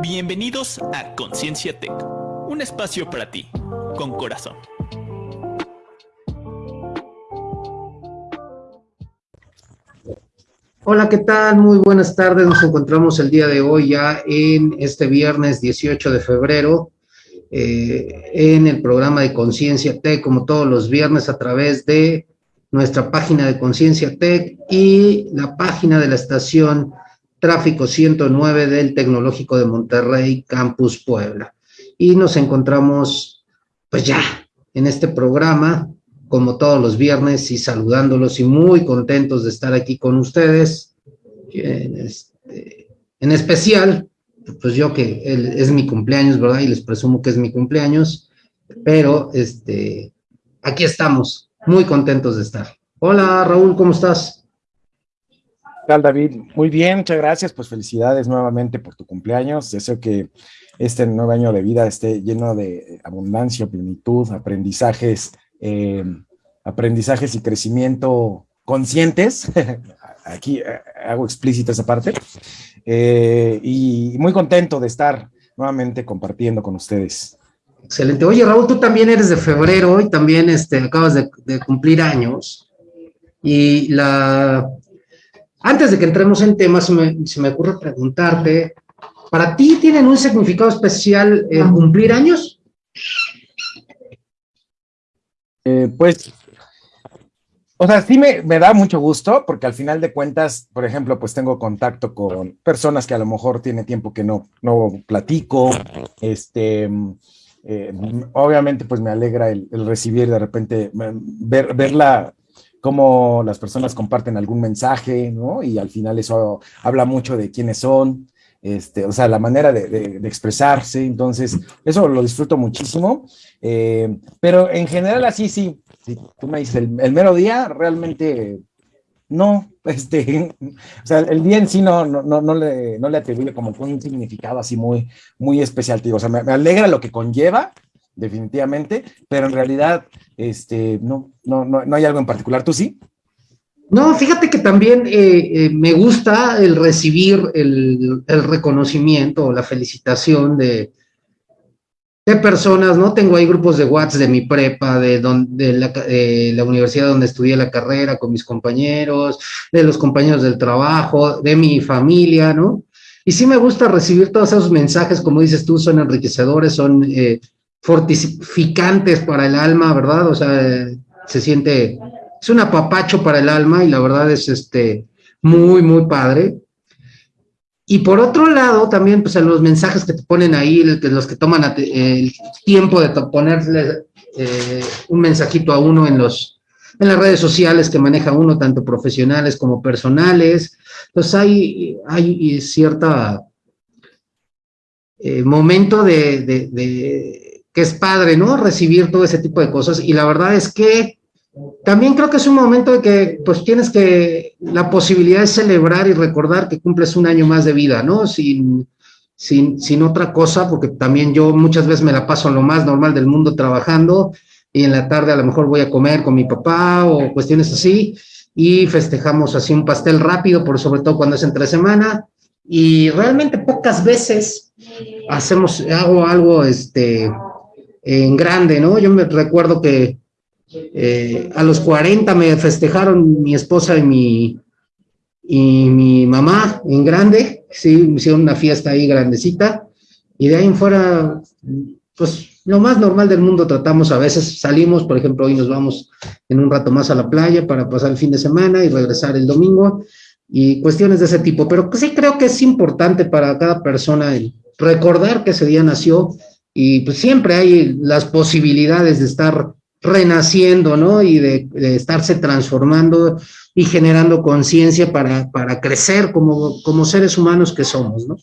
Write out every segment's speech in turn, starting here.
Bienvenidos a Conciencia Tech, un espacio para ti, con corazón. Hola, ¿qué tal? Muy buenas tardes. Nos encontramos el día de hoy ya en este viernes 18 de febrero eh, en el programa de Conciencia Tech, como todos los viernes a través de nuestra página de Conciencia Tech y la página de la estación Tráfico 109 del Tecnológico de Monterrey, Campus Puebla. Y nos encontramos, pues ya, en este programa, como todos los viernes, y saludándolos y muy contentos de estar aquí con ustedes. En, este, en especial, pues yo que es mi cumpleaños, ¿verdad? Y les presumo que es mi cumpleaños, pero este, aquí estamos, muy contentos de estar. Hola Raúl, ¿cómo estás? ¿Qué tal David? Muy bien, muchas gracias, pues felicidades nuevamente por tu cumpleaños. Deseo que este nuevo año de vida esté lleno de abundancia, plenitud, aprendizajes, eh, aprendizajes y crecimiento conscientes. Aquí eh, hago explícita esa parte. Eh, y muy contento de estar nuevamente compartiendo con ustedes. Excelente. Oye, Raúl, tú también eres de febrero y también este, acabas de, cumplir años. Y la... Antes de que entremos en temas, se me, se me ocurre preguntarte, ¿para ti tienen un significado especial el cumplir años? Eh, pues o sea, sí me, da mucho gusto porque al final de cuentas, por ejemplo, pues tengo contacto con personas que a lo mejor tiene tiempo que no, no platico. Este, eh, obviamente, pues me alegra el, recibir de repente, ver, verla cómo las personas comparten algún mensaje, ¿no? Y al final eso habla mucho de quiénes son, este, o sea, la manera de, expresarse, entonces, eso lo disfruto muchísimo, eh, pero en general así sí, si tú me dices el, mero día, realmente no, este, o sea, el día en sí no, no, no, le, no le atribuye como un significado así muy, muy especial, o sea, me, alegra lo que conlleva, definitivamente, pero en realidad, este, no, no, no, no hay algo en particular, ¿tú sí? No, fíjate que también eh, eh, me gusta el recibir el, reconocimiento o la felicitación de, de personas, ¿no? Tengo ahí grupos de WhatsApp de mi prepa, de, donde, la, la, universidad donde estudié la carrera con mis compañeros, de los compañeros del trabajo, de mi familia, ¿no? Y sí me gusta recibir todos esos mensajes, como dices tú, son enriquecedores, son eh, fortificantes para el alma, ¿verdad? O sea, se siente es un apapacho para el alma y la verdad es este, muy, muy padre. Y por otro lado, también, pues en los mensajes que te ponen ahí, los que toman el tiempo de ponerle eh, un mensajito a uno en, los, en las redes sociales que maneja uno, tanto profesionales como personales. Entonces hay, hay cierta eh, momento de, que es padre, ¿no? Recibir todo ese tipo de cosas. Y la verdad es que también creo que es un momento de que pues tienes que la posibilidad de celebrar y recordar que cumples un año más de vida, ¿no? Sin, sin, sin otra cosa, porque también yo muchas veces me la paso en lo más normal del mundo trabajando y en la tarde a lo mejor voy a comer con mi papá o cuestiones así y festejamos así un pastel rápido, por sobre todo cuando es entre semana y realmente pocas veces hacemos, hago algo este, en grande, ¿no? Yo me recuerdo que eh, a los 40 me festejaron mi esposa y mi, y mi mamá en grande, sí, hicieron una fiesta ahí grandecita, y de ahí en fuera, pues lo más normal del mundo tratamos a veces, salimos, por ejemplo, hoy nos vamos en un rato más a la playa para pasar el fin de semana y regresar el domingo, y cuestiones de ese tipo, pero sí creo que es importante para cada persona recordar que ese día nació, y pues siempre hay las posibilidades de estar renaciendo, ¿no? Y de, estarse transformando y generando conciencia para, para, crecer como, como seres humanos que somos, ¿no?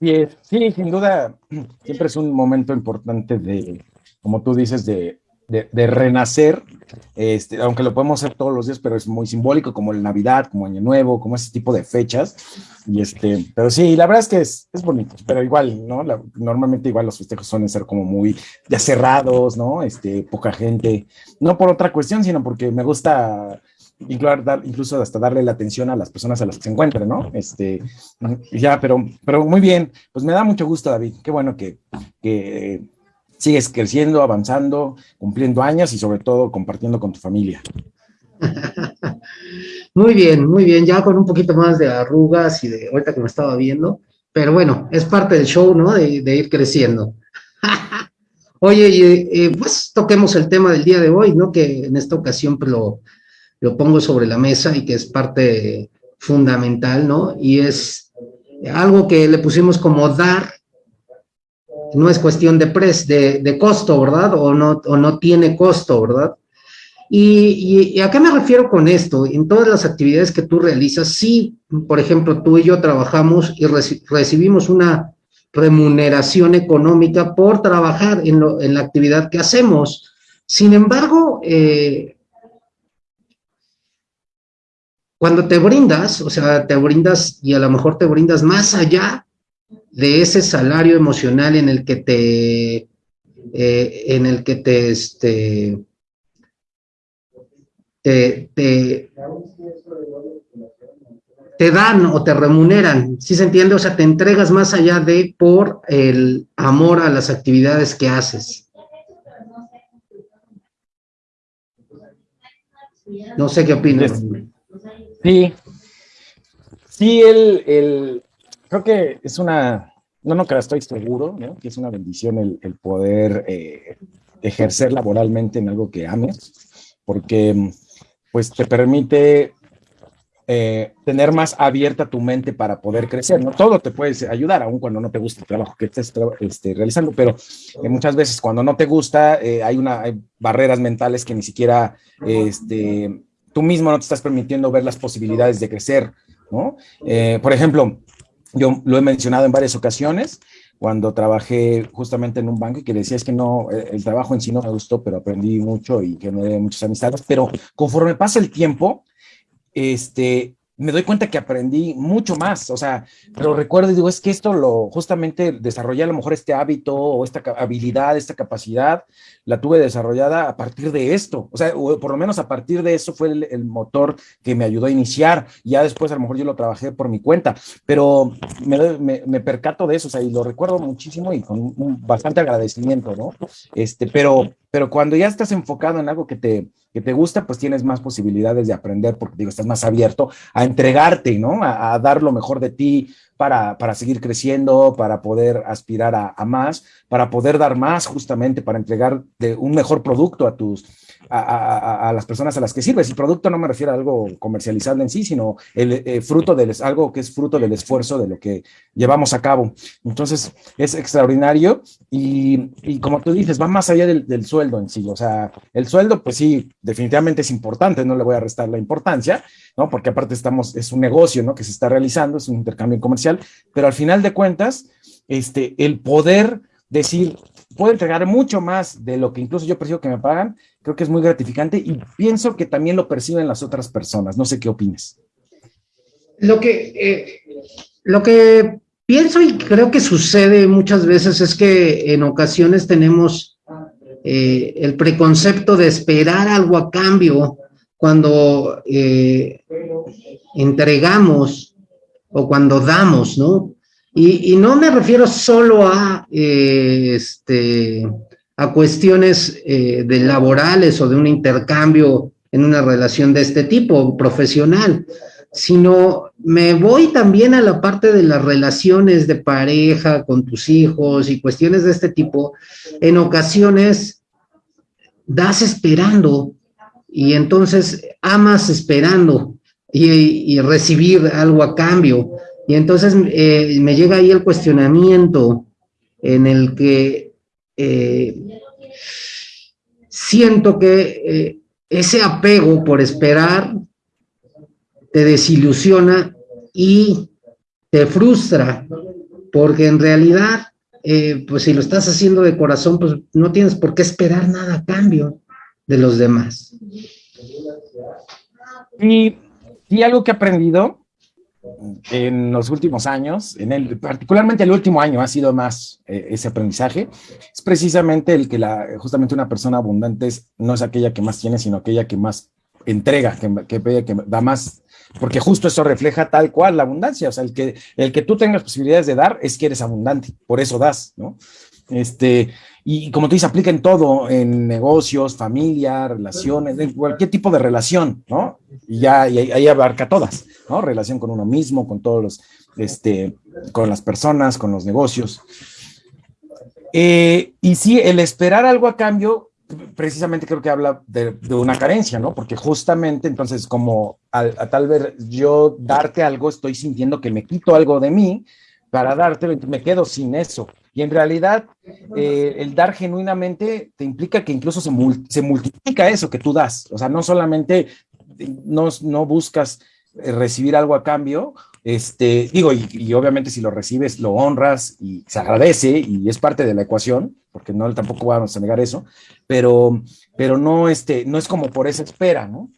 Sí, sí, sin duda, siempre es un momento importante de, como tú dices, de, de, renacer, este, aunque lo podemos hacer todos los días, pero es muy simbólico, como el Navidad, como Año Nuevo, como ese tipo de fechas. Y este, pero sí, la verdad es que es, es bonito, pero igual, ¿no? normalmente igual los festejos suelen ser como muy ya cerrados, ¿no? Este, poca gente, no por otra cuestión, sino porque me gusta incluso hasta darle la atención a las personas a las que se ¿no? Este, ya, pero, pero muy bien, pues me da mucho gusto, David, qué bueno que, que sigues creciendo, avanzando, cumpliendo años y sobre todo compartiendo con tu familia. Muy bien, muy bien, ya con un poquito más de arrugas y de ahorita que me estaba viendo, pero bueno, es parte del show, ¿no? De, ir creciendo. Oye, pues toquemos el tema del día de hoy, ¿no? Que en esta ocasión pues, lo, lo pongo sobre la mesa y que es parte fundamental, ¿no? Y es algo que le pusimos como dar, no es cuestión de, pres, de, costo, ¿verdad? O no, o no tiene costo, ¿verdad? Y, a qué me refiero con esto? En todas las actividades que tú realizas, sí, por ejemplo, tú y yo trabajamos y recibimos una remuneración económica por trabajar en, la actividad que hacemos. Sin embargo, eh, cuando te brindas, o sea, te brindas y a lo mejor te brindas más allá de ese salario emocional en el que te, eh, en el que te, este, te, te, dan o te remuneran, ¿sí se entiende? O sea, te entregas más allá de por el amor a las actividades que haces. No sé qué opinas. Sí, sí, el, creo que es una, no, no, que estoy seguro, ¿no? que es una bendición el, poder eh, ejercer laboralmente en algo que ames, porque pues te permite eh, tener más abierta tu mente para poder crecer, ¿no? Todo te puede ayudar, aun cuando no te gusta el trabajo que estés este, realizando, pero eh, muchas veces cuando no te gusta, hay, una, barreras mentales que ni siquiera este, tú mismo no te estás permitiendo ver las posibilidades de crecer, ¿no? por ejemplo, yo lo he mencionado en varias ocasiones, cuando trabajé justamente en un banco y que decía es que no, eh, el trabajo en sí no me gustó, pero aprendí mucho y que dio muchas amistades, pero conforme pasa el tiempo, este, me doy cuenta que aprendí mucho más, o sea, pero recuerdo y digo, es que esto lo justamente desarrollé a lo mejor este hábito o esta habilidad, esta capacidad, la tuve desarrollada a partir de esto, o sea, por lo menos a partir de eso fue el, motor que me ayudó a iniciar, ya después a lo mejor yo lo trabajé por mi cuenta, pero me, me, percato de eso, o sea, y lo recuerdo muchísimo y con bastante agradecimiento, ¿no? Este, pero, pero cuando ya estás enfocado en algo que te, que te gusta, pues tienes más posibilidades de aprender, porque digo, estás más abierto a entregarte, ¿no? A, dar lo mejor de ti para, para, seguir creciendo, para poder aspirar a, a, más, para poder dar más justamente, para entregar de un mejor producto a tus, a, las personas a las que sirves. Y producto no me refiero a algo comercializable en sí, sino el eh, fruto del, algo que es fruto del esfuerzo de lo que llevamos a cabo. Entonces, es extraordinario y, como tú dices, va más allá del, del, sueldo en sí. O sea, el sueldo, pues sí, definitivamente es importante, no le voy a restar la importancia, ¿no? Porque aparte estamos, es un negocio, ¿no? Que se está realizando, es un intercambio comercial, pero al final de cuentas, este, el poder decir, puedo entregar mucho más de lo que incluso yo percibo que me pagan, creo que es muy gratificante y pienso que también lo perciben las otras personas. No sé qué opines. Lo que, eh, lo que pienso y creo que sucede muchas veces es que en ocasiones tenemos eh, el preconcepto de esperar algo a cambio cuando eh, entregamos o cuando damos, ¿no? Y, no me refiero solo a, este, a cuestiones eh, de laborales o de un intercambio en una relación de este tipo, profesional, sino me voy también a la parte de las relaciones de pareja con tus hijos y cuestiones de este tipo. En ocasiones das esperando y entonces amas esperando y, recibir algo a cambio. Y entonces eh, me llega ahí el cuestionamiento en el que eh, siento que eh, ese apego por esperar te desilusiona y te frustra, porque en realidad, pues si lo estás haciendo de corazón, pues no tienes por qué esperar nada a cambio de los demás. Y, y algo que he aprendido en los últimos años, en el, particularmente el último año ha sido más eh, ese aprendizaje, es precisamente el que la, justamente una persona abundante es, no es aquella que más tiene, sino aquella que más entrega, que, que, que da más, porque justo eso refleja tal cual la abundancia, o sea, el que, el que tú tengas posibilidades de dar es que eres abundante, por eso das, ¿no? Este, y como tú dices, aplica en todo, en negocios, familia, relaciones, en cualquier tipo de relación, ¿no? Y ya ahí abarca todas, ¿no? Relación con uno mismo, con todos los, este, con las personas, con los negocios. Eh, y sí, el esperar algo a cambio, precisamente creo que habla de, una carencia, ¿no? Porque justamente entonces como a tal vez yo darte algo, estoy sintiendo que me quito algo de mí para darte, me quedo sin eso. Y en realidad, eh, el dar genuinamente te implica que incluso se, se, multiplica eso que tú das. O sea, no solamente no, no buscas eh, recibir algo a cambio, este, digo, y, obviamente si lo recibes, lo honras y se agradece y es parte de la ecuación, porque no tampoco vamos a negar eso, pero, pero no, este, no es como por esa espera, ¿no?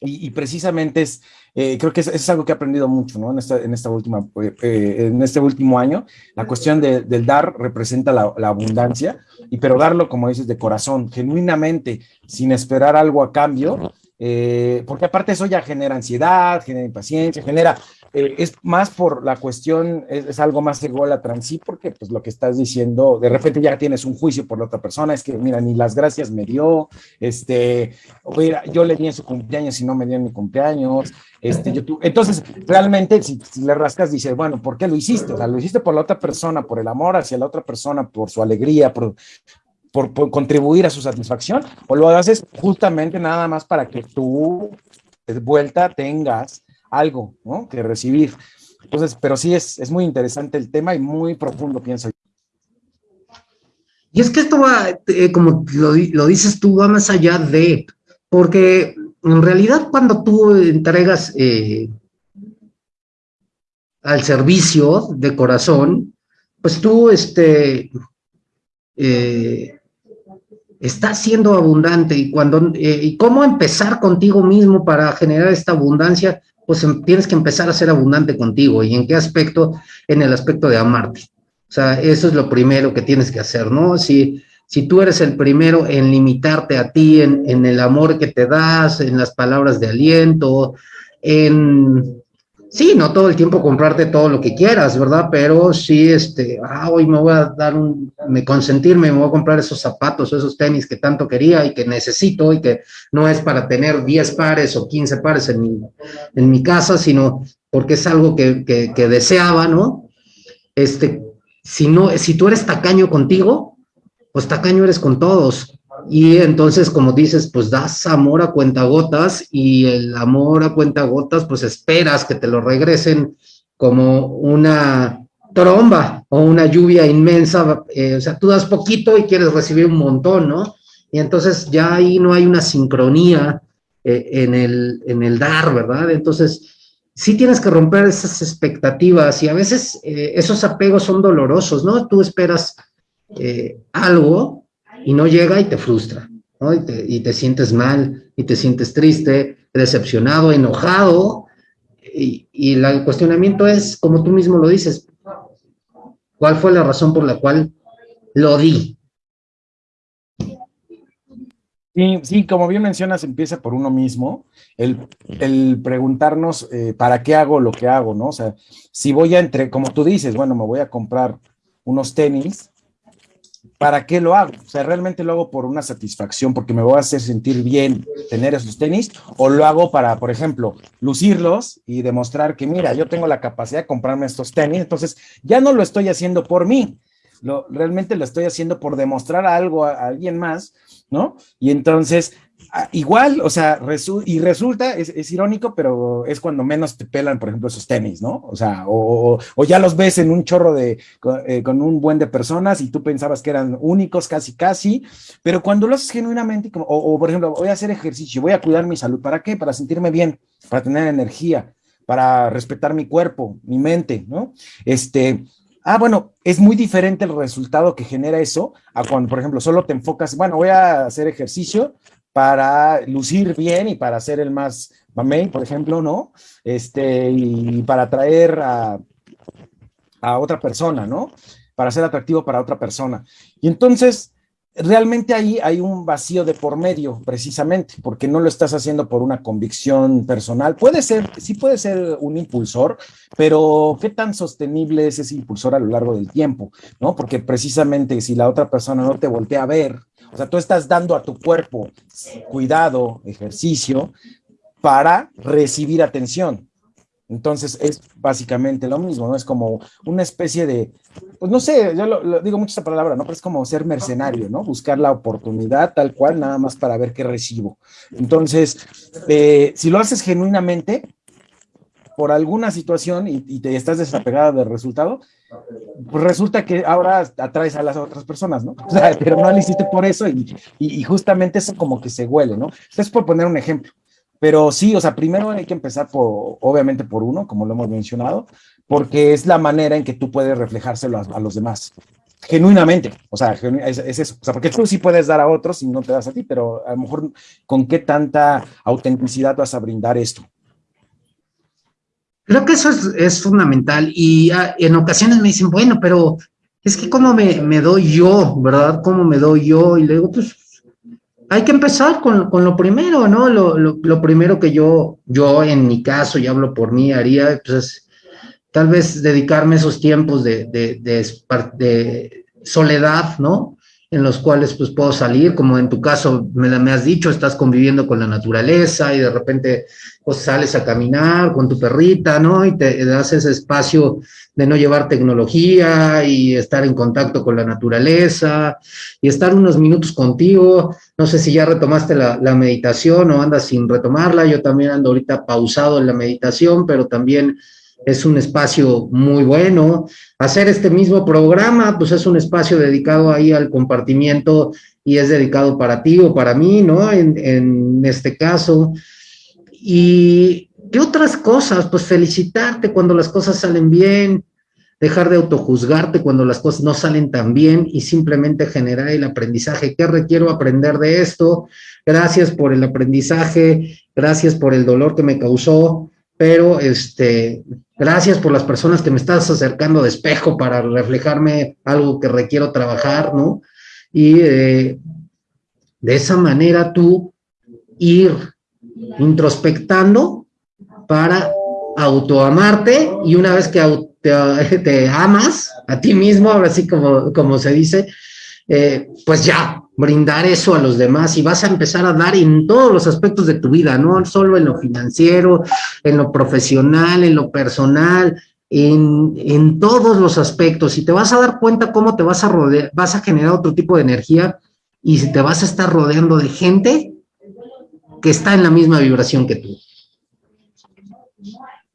Y, precisamente es, eh, creo que es, algo que he aprendido mucho, ¿no? En esta, en esta última, eh, en este último año, la cuestión del dar representa la, la, abundancia, y pero darlo, como dices, de corazón, genuinamente, sin esperar algo a cambio, eh, porque aparte eso ya genera ansiedad, genera impaciencia, genera, eh, es más por la cuestión, es, algo más ególatra en sí, porque pues lo que estás diciendo, de repente ya tienes un juicio por la otra persona, es que mira, ni las gracias me dio, este, mira, yo le di en su cumpleaños y no me dio en mi cumpleaños, este, yo, entonces realmente si, si, le rascas dices, bueno, ¿por qué lo hiciste? O sea, lo hiciste por la otra persona, por el amor hacia la otra persona, por su alegría, por, por, contribuir a su satisfacción, o lo haces justamente nada más para que tú de vuelta tengas algo ¿no? que recibir. Entonces, pero sí es, es muy interesante el tema y muy profundo, pienso. Y es que esto va, eh, como lo, lo, dices tú, va más allá de, porque en realidad cuando tú entregas eh, al servicio de corazón, pues tú, este, eh, está siendo abundante y cuando eh, y cómo empezar contigo mismo para generar esta abundancia, pues em, tienes que empezar a ser abundante contigo. ¿Y en qué aspecto? En el aspecto de amarte. O sea, eso es lo primero que tienes que hacer, ¿no? Si, si tú eres el primero en limitarte a ti, en, en el amor que te das, en las palabras de aliento, en Sí, no todo el tiempo comprarte todo lo que quieras, ¿verdad? Pero sí, este, ah, hoy me voy a dar un, me consentirme, me voy a comprar esos zapatos, esos tenis que tanto quería y que necesito y que no es para tener 10 pares o 15 pares en mi, en mi casa, sino porque es algo que, que, que deseaba, ¿no? Este, si no, si tú eres tacaño contigo, pues tacaño eres con todos. Y entonces, como dices, pues das amor a cuentagotas y el amor a cuentagotas, pues esperas que te lo regresen como una tromba o una lluvia inmensa. Eh, o sea, tú das poquito y quieres recibir un montón, ¿no? Y entonces ya ahí no hay una sincronía eh, en, el, en el dar, ¿verdad? Entonces, sí tienes que romper esas expectativas y a veces eh, esos apegos son dolorosos, ¿no? Tú esperas algo y no llega y te frustra, ¿no? Y te, y te sientes mal, y te sientes triste, decepcionado, enojado, y, y el cuestionamiento es, como tú mismo lo dices, ¿cuál fue la razón por la cual lo di? Sí, sí, como bien mencionas, empieza por uno mismo, el, el preguntarnos eh, para qué hago lo que hago, ¿no? O sea, si voy a entre, como tú dices, bueno, me voy a comprar unos tenis, ¿para qué lo hago? O sea, ¿realmente lo hago por una satisfacción, porque me voy a hacer sentir bien tener esos tenis? ¿O lo hago para, por ejemplo, lucirlos y demostrar que, mira, yo tengo la capacidad de comprarme estos tenis? Entonces, ya no lo estoy haciendo por mí, lo, realmente lo estoy haciendo por demostrar algo a alguien más, ¿no? Y entonces igual, o sea, y resulta, es, irónico, pero es cuando menos te pelan, por ejemplo, esos tenis, ¿no? O sea, o, ya los ves en un chorro de, eh, con, un buen de personas y tú pensabas que eran únicos, casi, casi, pero cuando lo haces genuinamente, como, o, por ejemplo, voy a hacer ejercicio, voy a cuidar mi salud, ¿para qué? Para sentirme bien, para tener energía, para respetar mi cuerpo, mi mente, ¿no? Este, Ah, bueno, es muy diferente el resultado que genera eso a cuando, por ejemplo, solo te enfocas, bueno, voy a hacer ejercicio para lucir bien y para ser el más mamey, por ejemplo, ¿no? Este, y para atraer a, a otra persona, ¿no? Para ser atractivo para otra persona. Y entonces, realmente ahí hay un vacío de por medio, precisamente, porque no lo estás haciendo por una convicción personal. Puede ser, sí puede ser un impulsor, pero ¿qué tan sostenible es ese impulsor a lo largo del tiempo? ¿No? Porque precisamente si la otra persona no te voltea a ver, o sea, tú estás dando a tu cuerpo cuidado, ejercicio, para recibir atención. Entonces es básicamente lo mismo, ¿no? Es como una especie de, pues no sé, yo lo, digo mucho esa palabra, ¿no? Pero es como ser mercenario, ¿no? Buscar la oportunidad tal cual, nada más para ver qué recibo. Entonces, eh, si lo haces genuinamente, por alguna situación y, te estás desapegado del resultado, pues resulta que ahora atraes a las otras personas, ¿no? O sea, pero no lo hiciste por eso y, justamente eso como que se huele, ¿no? Entonces, por poner un ejemplo, pero sí, o sea, primero hay que empezar por, obviamente por uno, como lo hemos mencionado, porque es la manera en que tú puedes reflejárselo a, los demás. Genuinamente, o sea, es, eso. O sea, porque tú sí puedes dar a otros y no te das a ti, pero a lo mejor con qué tanta autenticidad vas a brindar esto. Creo que eso es, fundamental y ah, en ocasiones me dicen, bueno, pero es que cómo me, me doy yo, ¿verdad? ¿Cómo me doy yo? Y le digo, pues hay que empezar con, lo primero, ¿no? Lo, primero que yo, yo en mi caso, y hablo por mí, haría, pues tal vez dedicarme esos tiempos de, de, soledad, ¿no? En los cuales pues puedo salir, como en tu caso me, me has dicho, estás conviviendo con la naturaleza y de repente pues sales a caminar con tu perrita, ¿no? Y te das ese espacio de no llevar tecnología y estar en contacto con la naturaleza y estar unos minutos contigo. No sé si ya retomaste la, meditación o andas sin retomarla. Yo también ando ahorita pausado en la meditación, pero también es un espacio muy bueno. Hacer este mismo programa, pues es un espacio dedicado ahí al compartimiento y es dedicado para ti o para mí, ¿no? En, en este caso. Y ¿qué otras cosas? Pues felicitarte cuando las cosas salen bien, dejar de autojuzgarte cuando las cosas no salen tan bien y simplemente generar el aprendizaje. ¿Qué requiero aprender de esto? Gracias por el aprendizaje, gracias por el dolor que me causó, pero este, gracias por las personas que me estás acercando de espejo para reflejarme algo que requiero trabajar, ¿no? Y eh, de esa manera tú ir introspectando para autoamarte y una vez que te, amas a ti mismo, ahora sí como, como se dice, eh, pues ya, brindar eso a los demás y vas a empezar a dar en todos los aspectos de tu vida, no solo en lo financiero, en lo profesional, en lo personal, en, en todos los aspectos y te vas a dar cuenta cómo te vas a rodear, vas a generar otro tipo de energía y te vas a estar rodeando de gente que está en la misma vibración que tú.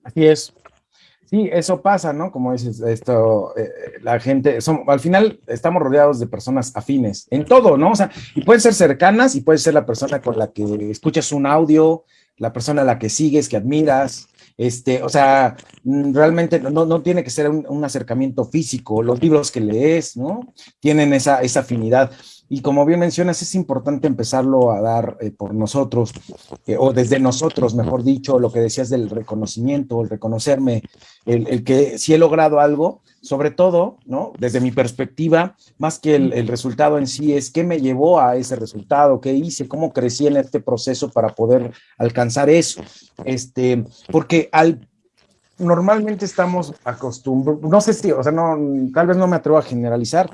Así es. Sí, eso pasa, ¿no? Como dices, esto, eh, la gente, al final estamos rodeados de personas afines en todo, ¿no? O sea, y pueden ser cercanas y puede ser la persona con la que escuchas un audio, la persona a la que sigues, que admiras, este, o sea, mm, realmente no, no tiene que ser un, un, acercamiento físico, los libros que lees, ¿no? Tienen esa, esa afinidad. Y como bien mencionas, es importante empezarlo a dar eh, por nosotros, eh, o desde nosotros, mejor dicho, lo que decías del reconocimiento, el reconocerme, el, que si he logrado algo, sobre todo, ¿no? Desde mi perspectiva, más que el, resultado en sí, es qué me llevó a ese resultado, qué hice, cómo crecí en este proceso para poder alcanzar eso. Este, porque al normalmente estamos acostumbrados, no sé si, o sea, no, tal vez no me atrevo a generalizar,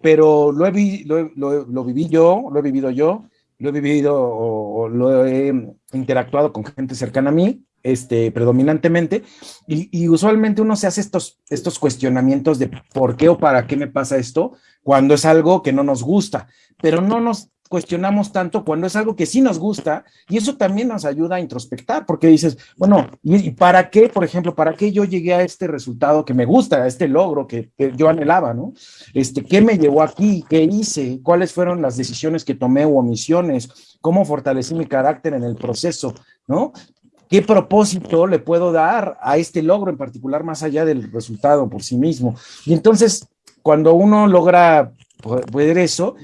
pero lo, he lo, viví yo, lo he vivido yo, lo he vivido o, lo he interactuado con gente cercana a mí, este, predominantemente, y, y, usualmente uno se hace estos, estos cuestionamientos de por qué o para qué me pasa esto cuando es algo que no nos gusta, pero no nos cuestionamos tanto cuando es algo que sí nos gusta y eso también nos ayuda a introspectar porque dices, bueno, ¿y para qué, por ejemplo, para qué yo llegué a este resultado que me gusta, a este logro que, yo anhelaba, ¿no? Este, ¿qué me llevó aquí? ¿Qué hice? ¿Cuáles fueron las decisiones que tomé o omisiones? ¿Cómo fortalecí mi carácter en el proceso, ¿no? ¿Qué propósito le puedo dar a este logro en particular más allá del resultado por sí mismo? Y entonces, cuando uno logra poder eso,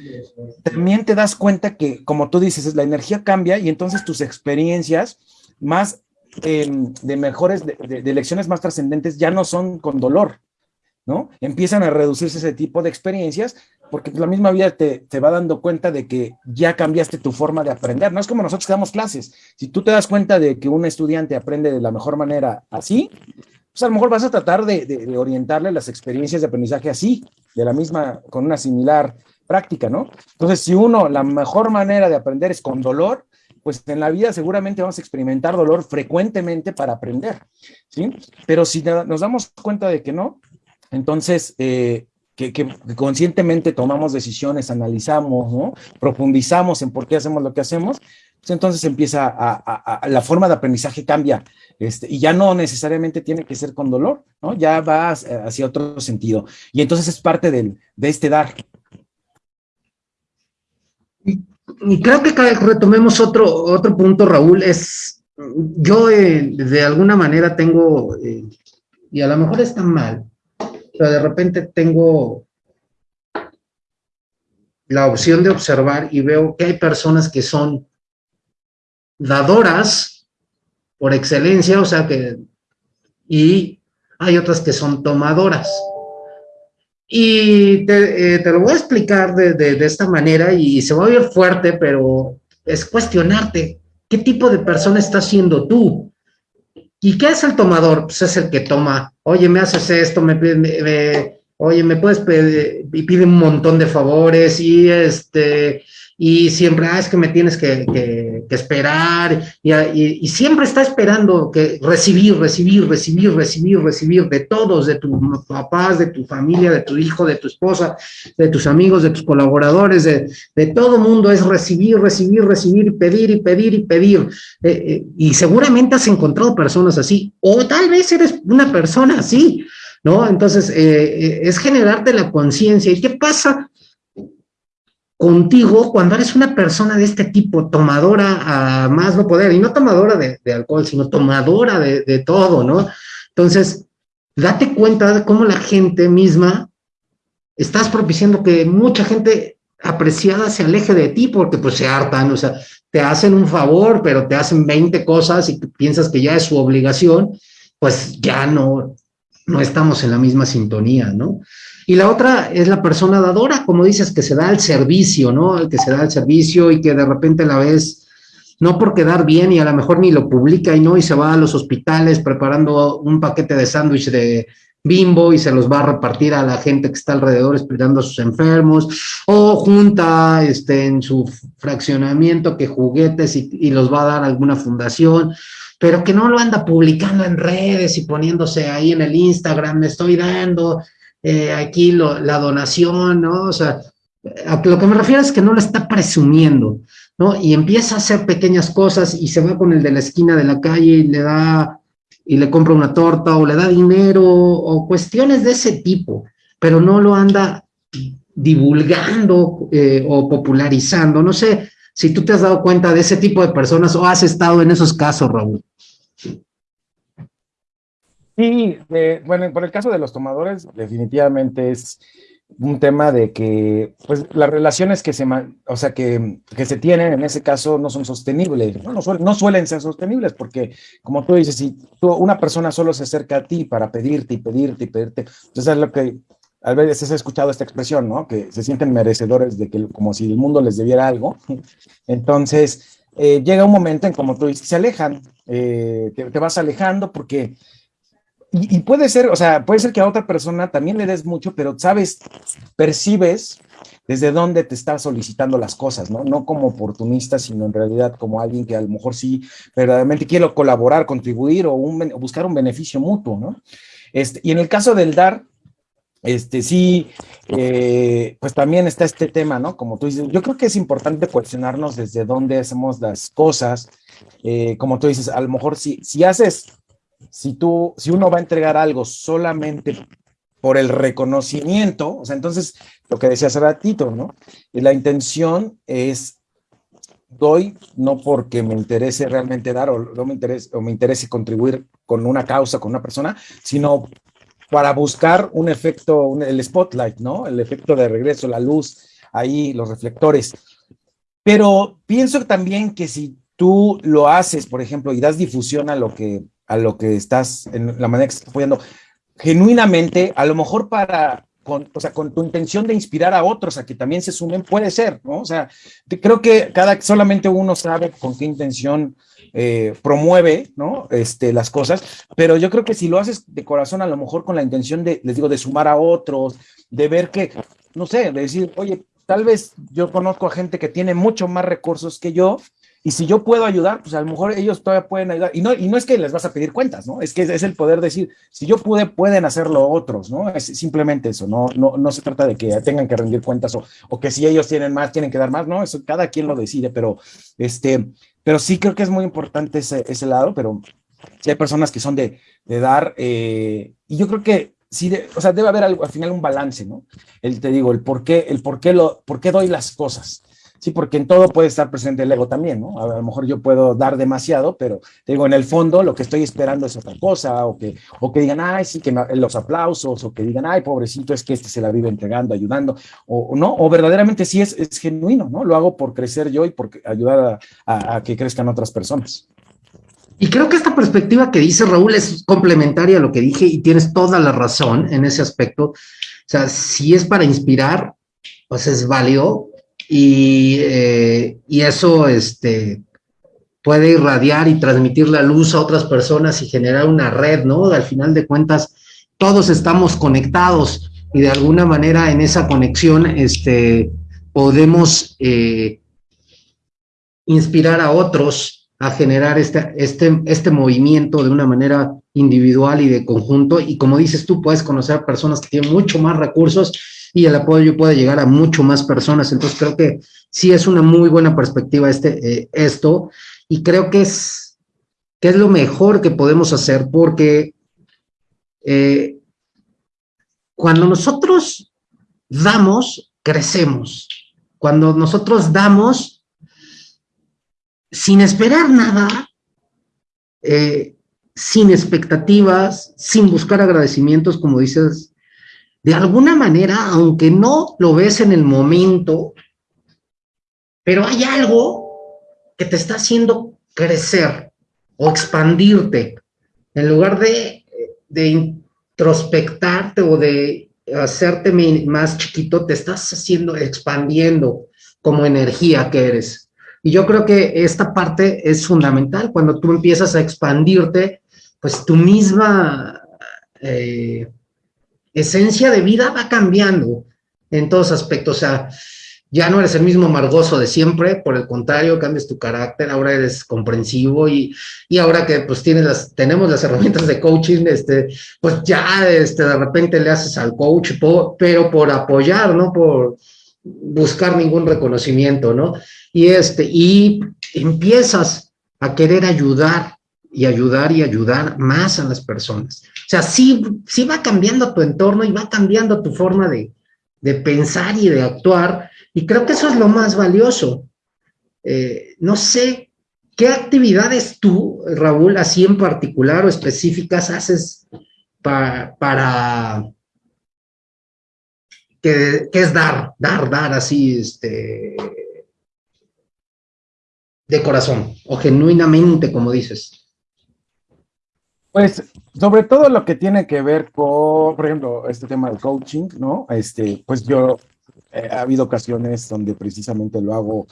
también te das cuenta que, como tú dices, la energía cambia y entonces tus experiencias más em, de mejores, de, de, lecciones más trascendentes ya no son con dolor, ¿no? Empiezan a reducirse ese tipo de experiencias porque la misma vida te, te, va dando cuenta de que ya cambiaste tu forma de aprender. No es como nosotros que damos clases. Si tú te das cuenta de que un estudiante aprende de la mejor manera así, pues a lo mejor vas a tratar de, orientarle las experiencias de aprendizaje así, de la misma, con una similar práctica, ¿no? Entonces, si uno, la mejor manera de aprender es con dolor, pues en la vida seguramente vamos a experimentar dolor frecuentemente para aprender, ¿sí? Pero si nos damos cuenta de que no, entonces, eh, que, conscientemente tomamos decisiones, analizamos, ¿no? profundizamos en por qué hacemos lo que hacemos, pues entonces empieza a, la forma de aprendizaje cambia este, y ya no necesariamente tiene que ser con dolor, ¿no? ya va hacia otro sentido. Y entonces es parte del, de este dar. Y creo que retomemos otro, otro punto, Raúl, es, yo eh, de alguna manera tengo, eh, y a lo mejor está mal, pero de repente tengo la opción de observar y veo que hay personas que son dadoras por excelencia, o sea que, y hay otras que son tomadoras. Y te, eh, lo voy a explicar de, de, de, esta manera y se va a oír fuerte, pero es cuestionarte qué tipo de persona estás siendo tú. ¿Y qué es el tomador? Pues es el que toma, oye, me haces esto, me, me, oye, me puedes pedir, y pide un montón de favores y este, y siempre, ah, es que me tienes que, que, que esperar, y, y, y, siempre está esperando que recibir, recibir, recibir, recibir, recibir de todos, de tus papás, de tu familia, de tu hijo, de tu esposa, de tus amigos, de tus colaboradores, de, de todo mundo, es recibir, recibir, recibir, pedir y pedir y pedir. Eh, eh, y seguramente has encontrado personas así, o tal vez eres una persona así, ¿no? Entonces, eh, es generarte la conciencia. ¿Y qué pasa? Contigo cuando eres una persona de este tipo, tomadora a más no poder, y no tomadora de, alcohol, sino tomadora de, de, todo, ¿no? Entonces, date cuenta de cómo la gente misma, estás propiciando que mucha gente apreciada se aleje de ti porque pues se hartan, o sea, te hacen un favor, pero te hacen 20 cosas y piensas que ya es su obligación, pues ya no, no estamos en la misma sintonía, ¿no? Y la otra es la persona dadora, como dices, que se da al servicio, ¿no? Que se da al servicio y que de repente la ves, no por quedar bien y a lo mejor ni lo publica y no, y se va a los hospitales preparando un paquete de sándwich de bimbo y se los va a repartir a la gente que está alrededor esperando a sus enfermos, o junta este, en su fraccionamiento que juguetes y, y los va a dar a alguna fundación pero que no lo anda publicando en redes y poniéndose ahí en el Instagram, me estoy dando, eh, aquí la donación, ¿no? O sea, a lo que me refiero es que no lo está presumiendo, ¿no? Y empieza a hacer pequeñas cosas y se va con el de la esquina de la calle y le da, y le compra una torta o le da dinero o cuestiones de ese tipo, pero no lo anda divulgando eh, o popularizando. No sé si tú te has dado cuenta de ese tipo de personas o has estado en esos casos, Raúl. Sí, eh, bueno, por el caso de los tomadores, definitivamente es un tema de que, pues, las relaciones que se, o sea, que, que se tienen en ese caso no son sostenibles, no, no, suelen, no suelen ser sostenibles, porque, como tú dices, si tú, una persona solo se acerca a ti para pedirte y pedirte y pedirte, entonces es lo que, a veces he escuchado esta expresión, ¿no? Que se sienten merecedores de que, como si el mundo les debiera algo, entonces, eh, llega un momento en, como tú dices, se alejan, eh, te, te vas alejando porque y, puede ser, o sea, puede ser que a otra persona también le des mucho, pero sabes, percibes desde dónde te está solicitando las cosas, ¿no? No como oportunista, sino en realidad como alguien que a lo mejor sí verdaderamente quiere colaborar, contribuir o buscar un beneficio mutuo, ¿no? Este, y en el caso del dar, este sí, eh, pues también está este tema, ¿no? Como tú dices, yo creo que es importante cuestionarnos desde dónde hacemos las cosas. Eh, como tú dices, a lo mejor si, si haces si tú, si uno va a entregar algo solamente por el reconocimiento, o sea, entonces, lo que decía hace ratito, ¿no? La intención es, doy no porque me interese realmente dar o no me interese, o me interese contribuir con una causa, con una persona, sino para buscar un efecto, un, el spotlight, ¿no? El efecto de regreso, la luz, ahí, los reflectores. Pero pienso también que si tú lo haces, por ejemplo, y das difusión a lo que a lo que estás, en la manera que estás apoyando, genuinamente, a lo mejor para con, o sea, con tu intención de inspirar a otros a que también se sumen, puede ser, ¿no? O sea, creo que cada, solamente uno sabe con qué intención eh, promueve, ¿no? Este, las cosas, pero yo creo que si lo haces de corazón, a lo mejor con la intención de, les digo, de sumar a otros, de ver que, no sé, de decir, oye, tal vez yo conozco a gente que tiene mucho más recursos que yo, y si yo puedo ayudar, pues a lo mejor ellos todavía pueden ayudar. Y no, y no es que les vas a pedir cuentas, ¿no? Es que es, el poder decir, si yo pude, pueden hacerlo otros, ¿no? Es simplemente eso, no, no, no se trata de que tengan que rendir cuentas o, o que si ellos tienen más, tienen que dar más, ¿no? Eso cada quien lo decide, pero, este, pero sí creo que es muy importante ese, ese lado, pero sí hay personas que son de, de dar, eh, y yo creo que sí, o sea, debe haber al final un balance, ¿no? El, te digo, el por qué, el por qué, lo, por qué doy las cosas. Sí, porque en todo puede estar presente el ego también, ¿no? A lo mejor yo puedo dar demasiado, pero digo, en el fondo lo que estoy esperando es otra cosa, o que, o que digan, ay, sí, que los aplausos, o que digan, ay, pobrecito, es que este se la vive entregando, ayudando, o, no, o verdaderamente sí es, es, genuino, ¿no? Lo hago por crecer yo y por ayudar a, a que crezcan otras personas. Y creo que esta perspectiva que dice Raúl es complementaria a lo que dije y tienes toda la razón en ese aspecto. O sea, si es para inspirar, pues es válido, y, eh, y eso este, puede irradiar y transmitir la luz a otras personas y generar una red, ¿no? Al final de cuentas, todos estamos conectados y de alguna manera en esa conexión este, podemos eh, inspirar a otros a generar este, este, este movimiento de una manera individual y de conjunto. Y como dices tú, puedes conocer personas que tienen mucho más recursos y el apoyo puede llegar a mucho más personas. Entonces creo que sí es una muy buena perspectiva este, eh, esto y creo que es, que es lo mejor que podemos hacer porque eh, cuando nosotros damos, crecemos. Cuando nosotros damos sin esperar nada, eh, sin expectativas, sin buscar agradecimientos, como dices de alguna manera, aunque no lo ves en el momento, pero hay algo que te está haciendo crecer o expandirte, en lugar de, introspectarte o de hacerte más chiquito, te estás haciendo, expandiendo como energía que eres. Y yo creo que esta parte es fundamental. Cuando tú empiezas a expandirte, pues tu misma eh, esencia de vida va cambiando en todos aspectos. O sea, ya no eres el mismo amargoso de siempre, por el contrario, cambias tu carácter, ahora eres comprensivo y, y ahora que pues tienes las, tenemos las herramientas de coaching, este, pues ya este, de repente le haces al coach, pero por apoyar, no por buscar ningún reconocimiento, ¿no? Y este, y empiezas a querer ayudar y ayudar y ayudar más a las personas. O sea, sí, sí va cambiando tu entorno y va cambiando tu forma de, pensar y de actuar, y creo que eso es lo más valioso. Eh, no sé, ¿qué actividades tú, Raúl, así en particular o específicas haces para, que, es dar, dar, dar así, este, de corazón o genuinamente, como dices? Pues sobre todo lo que tiene que ver con, por ejemplo, este tema del coaching, ¿no? Este, pues yo eh, ha habido ocasiones donde precisamente lo hago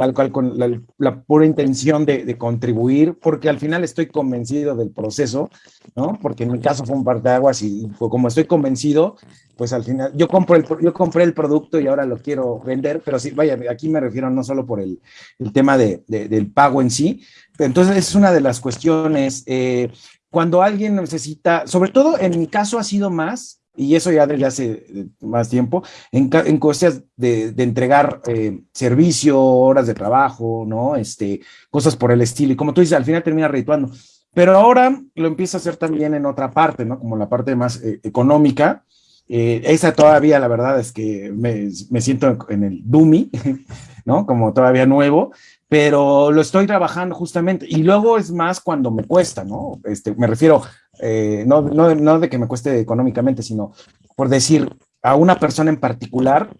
tal cual con la, pura intención de, contribuir, porque al final estoy convencido del proceso, ¿no? Porque en mi caso fue un parteaguas y, como estoy convencido, pues al final yo compro el, yo compré el producto y ahora lo quiero vender, pero sí, vaya, aquí me refiero no solo por el, el tema de, del pago en sí, entonces es una de las cuestiones. Eh, cuando alguien necesita, sobre todo en mi caso ha sido más, y eso ya desde hace eh, más tiempo, en, en cosas de, entregar eh, servicio, horas de trabajo, ¿no? Este, cosas por el estilo. Y como tú dices, al final termina redituando. Pero ahora lo empiezo a hacer también en otra parte, ¿no? Como la parte más eh, económica. esa todavía, la verdad es que me, me siento en el Dumi, ¿no? Como todavía nuevo, pero lo estoy trabajando justamente. Y luego es más cuando me cuesta, ¿no? Este, me refiero, eh, no, no, no de que me cueste económicamente, sino por decir a una persona en particular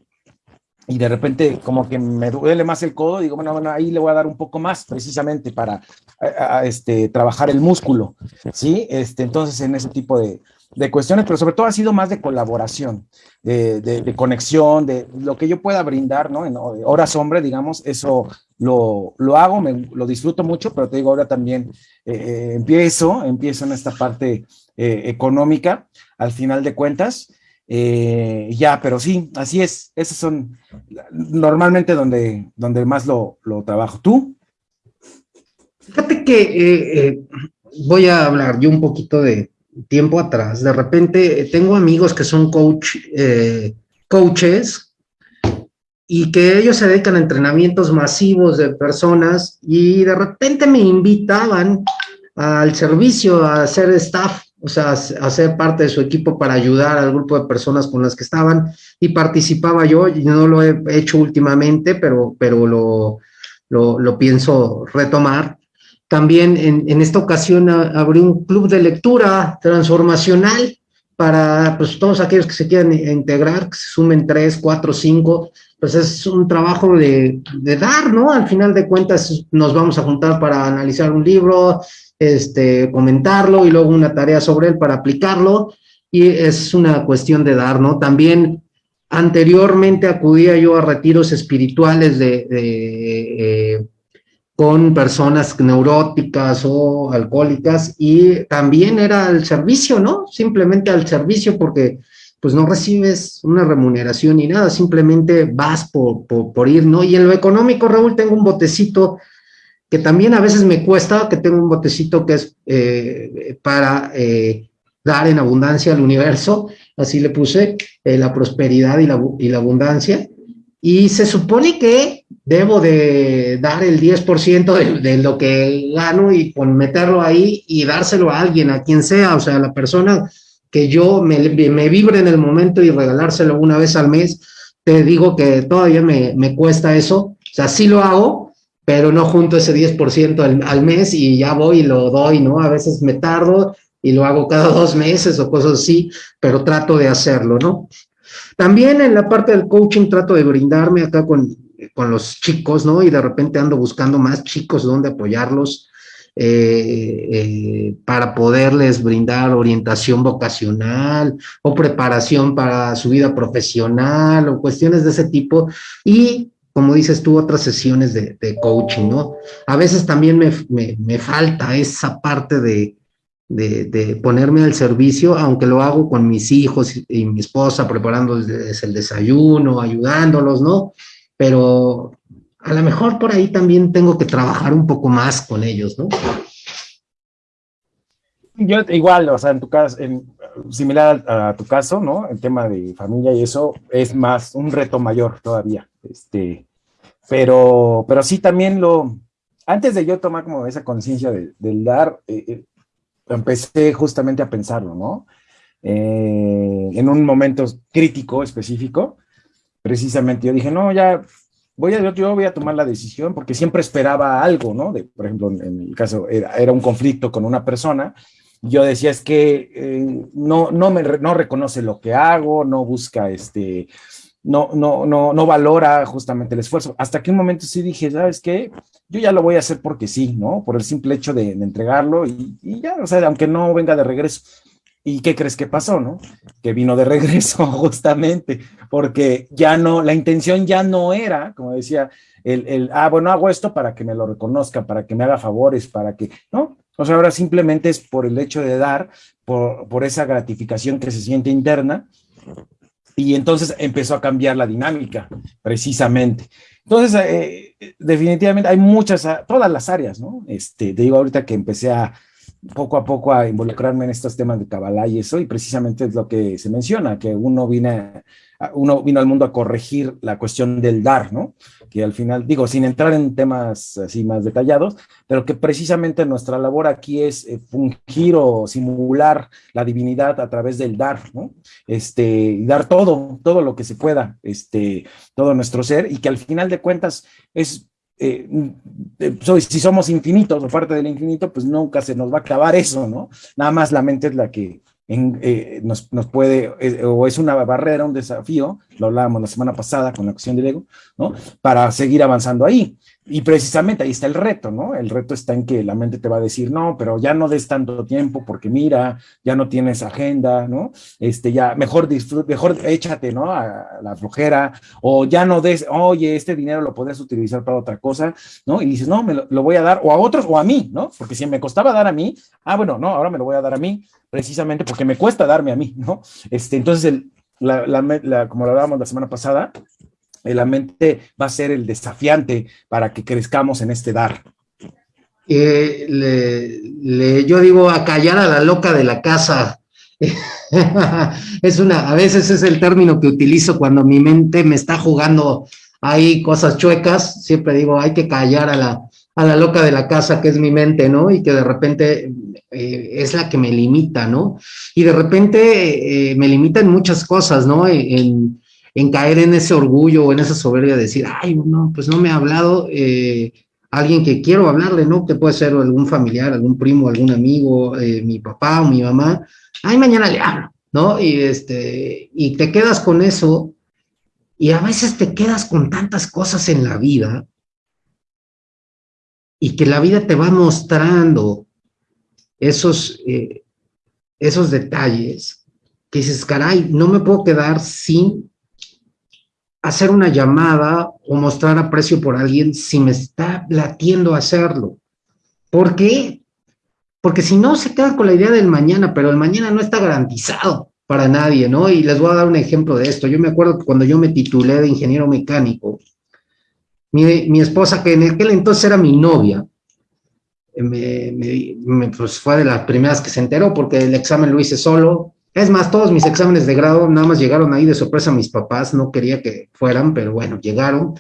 y de repente como que me duele más el codo, digo, bueno, bueno, ahí le voy a dar un poco más precisamente para este, trabajar el músculo, ¿sí? Este, entonces en ese tipo de, de cuestiones, pero sobre todo ha sido más de colaboración, de, conexión, de lo que yo pueda brindar, ¿no? En horas hombre, digamos, eso lo, hago, me, lo disfruto mucho, pero te digo, ahora también eh, eh, empiezo, empiezo en esta parte eh, económica, al final de cuentas, ya, pero sí, así es, esos son normalmente donde, donde más lo, lo trabajo. ¿Tú? Fíjate que voy a hablar yo un poquito de, tiempo atrás, de repente tengo amigos que son coach, eh, coaches y que ellos se dedican a entrenamientos masivos de personas y de repente me invitaban al servicio a hacer staff, o sea, a ser parte de su equipo para ayudar al grupo de personas con las que estaban y participaba yo, y no lo he hecho últimamente, pero, pero lo, lo pienso retomar también en, esta ocasión abrí un club de lectura transformacional para pues, todos aquellos que se quieran integrar, que se sumen tres, cuatro, cinco, pues es un trabajo de, dar, ¿no? Al final de cuentas nos vamos a juntar para analizar un libro, este, comentarlo y luego una tarea sobre él para aplicarlo y es una cuestión de dar, ¿no? También anteriormente acudía yo a retiros espirituales de, eh, con personas neuróticas o alcohólicas y también era al servicio, ¿no? Simplemente al servicio porque pues no recibes una remuneración ni nada, simplemente vas por, por, ir, ¿no? Y en lo económico, Raúl, tengo un botecito que también a veces me cuesta, que tengo un botecito que es eh, para eh, dar en abundancia al universo, así le puse, eh, la prosperidad y la, y la abundancia, y se supone que debo de dar el 10% de, lo que gano y con meterlo ahí y dárselo a alguien, a quien sea, o sea, a la persona que yo me, me vibre en el momento y regalárselo una vez al mes, te digo que todavía me, me cuesta eso, o sea, sí lo hago, pero no junto ese 10% al, al mes y ya voy y lo doy, ¿no? A veces me tardo y lo hago cada dos meses o cosas así, pero trato de hacerlo, ¿no? También en la parte del coaching trato de brindarme acá con, con los chicos, ¿no? Y de repente ando buscando más chicos donde apoyarlos eh, eh, para poderles brindar orientación vocacional o preparación para su vida profesional o cuestiones de ese tipo. Y como dices tú, otras sesiones de, coaching, ¿no? A veces también me, falta esa parte de, de, ponerme al servicio, aunque lo hago con mis hijos y, mi esposa, preparándoles el desayuno, ayudándolos, ¿no? Pero a lo mejor por ahí también tengo que trabajar un poco más con ellos, ¿no? Yo igual, o sea, en tu caso, similar a, tu caso, ¿no? El tema de familia y eso es más un reto mayor todavía, este, pero, pero sí también lo, antes de yo tomar como esa conciencia del dar, eh, eh, empecé justamente a pensarlo, ¿no? Eh, en un momento crítico específico, precisamente yo dije, no, ya voy a, yo voy a tomar la decisión porque siempre esperaba algo, ¿no? Por ejemplo, en el caso era, un conflicto con una persona, yo decía es que eh, no, no, me, no reconoce lo que hago, no busca este, no, no, no, no valora justamente el esfuerzo. Hasta que un momento sí dije, ¿sabes qué? Yo ya lo voy a hacer porque sí, ¿no? Por el simple hecho de, entregarlo y, y, ya, o sea, aunque no venga de regreso. ¿Y qué crees que pasó, no? Que vino de regreso justamente, porque ya no, la intención ya no era, como decía, el, el, ah, bueno, hago esto para que me lo reconozca, para que me haga favores, para que, ¿no? O sea, ahora simplemente es por el hecho de dar, por, por esa gratificación que se siente interna, y entonces empezó a cambiar la dinámica, precisamente. Entonces, eh, definitivamente hay muchas, todas las áreas, ¿no? Este, te digo ahorita que empecé a, poco a poco a involucrarme en estos temas de Kabbalah y eso, y precisamente es lo que se menciona, que uno viene, uno vino al mundo a corregir la cuestión del dar, ¿no? Que al final, digo, sin entrar en temas así más detallados, pero que precisamente nuestra labor aquí es eh, fungir o simular la divinidad a través del dar, ¿no? Este, y dar todo, todo lo que se pueda, este, todo nuestro ser, y que al final de cuentas es eh, eh, si somos infinitos o parte del infinito, pues nunca se nos va a acabar eso, ¿no? Nada más la mente es la que eh, nos, puede, o es una barrera, un desafío, lo hablábamos la semana pasada con la cuestión del ego, ¿no? Para seguir avanzando ahí. Y precisamente ahí está el reto, ¿no? El reto está en que la mente te va a decir, no, pero ya no des tanto tiempo porque mira, ya no tienes agenda, ¿no? Este, ya, mejor disfrute, mejor échate, ¿no? A la flojera, o ya no des, oye, este dinero lo podrías utilizar para otra cosa, ¿no? Y dices, no, me lo, voy a dar o a otros o a mí, ¿no? Porque si me costaba dar a mí, ah, bueno, no, ahora me lo voy a dar a mí, precisamente porque me cuesta darme a mí, ¿no? Este, entonces, el, la, la, como lo hablábamos la semana pasada, la mente va a ser el desafiante para que crezcamos en este dar. Eh, yo digo a callar a la loca de la casa. es una, a veces es el término que utilizo cuando mi mente me está jugando ahí cosas chuecas. Siempre digo, hay que callar a la, a la loca de la casa, que es mi mente, ¿no? Y que de repente eh, es la que me limita, ¿no? Y de repente eh, me limita en muchas cosas, ¿no? En caer en ese orgullo o en esa soberbia de decir, ay, no, pues no me ha hablado eh, alguien que quiero hablarle, ¿no? Que puede ser algún familiar, algún primo, algún amigo, eh, mi papá o mi mamá, ay, mañana le hablo, ¿no? Y, este, y te quedas con eso y a veces te quedas con tantas cosas en la vida y que la vida te va mostrando esos, eh, esos detalles que dices, caray, no me puedo quedar sin hacer una llamada o mostrar aprecio por alguien si me está latiendo hacerlo. ¿Por qué? Porque si no, se queda con la idea del mañana, pero el mañana no está garantizado para nadie, ¿no? Y les voy a dar un ejemplo de esto. Yo me acuerdo que cuando yo me titulé de ingeniero mecánico, mi, esposa, que en aquel entonces era mi novia, me, pues fue de las primeras que se enteró porque el examen lo hice solo, es más, todos mis exámenes de grado nada más llegaron ahí de sorpresa a mis papás, no quería que fueran, pero bueno, llegaron.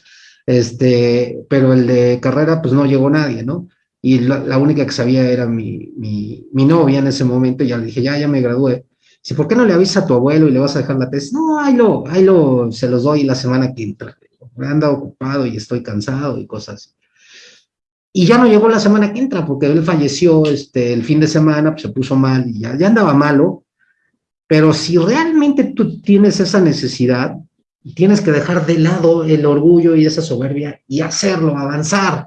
Este, pero el de carrera, pues no llegó nadie, ¿no? Y la, única que sabía era mi, mi, mi, novia en ese momento, ya le dije, ya, ya me gradué. Dice, ¿por qué no le avisas a tu abuelo y le vas a dejar la tesis? No, ahí lo, ahí lo, se los doy la semana que entra. Me han dado ocupado y estoy cansado y cosas así. Y ya no llegó la semana que entra, porque él falleció este, el fin de semana, pues se puso mal y ya, ya andaba malo, pero si realmente tú tienes esa necesidad, tienes que dejar de lado el orgullo y esa soberbia y hacerlo, avanzar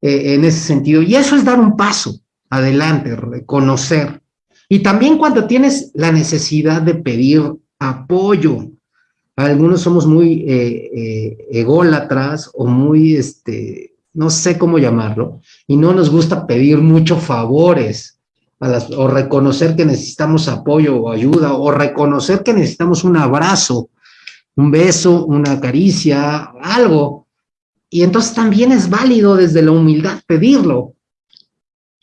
eh, en ese sentido. Y eso es dar un paso adelante, reconocer. Y también cuando tienes la necesidad de pedir apoyo. Algunos somos muy eh, eh, ególatras o muy, este, no sé cómo llamarlo, y no nos gusta pedir muchos favores o reconocer que necesitamos apoyo o ayuda, o reconocer que necesitamos un abrazo, un beso, una caricia, algo. Y entonces también es válido desde la humildad pedirlo.